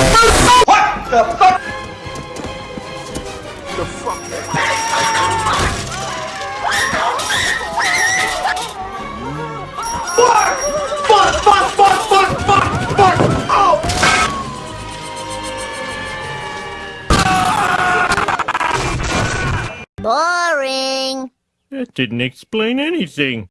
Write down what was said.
What The fuck? The fuck? Fuck! Fuck, fuck, fuck, fuck, fuck, fuck! Oh! Boring. That didn't explain anything.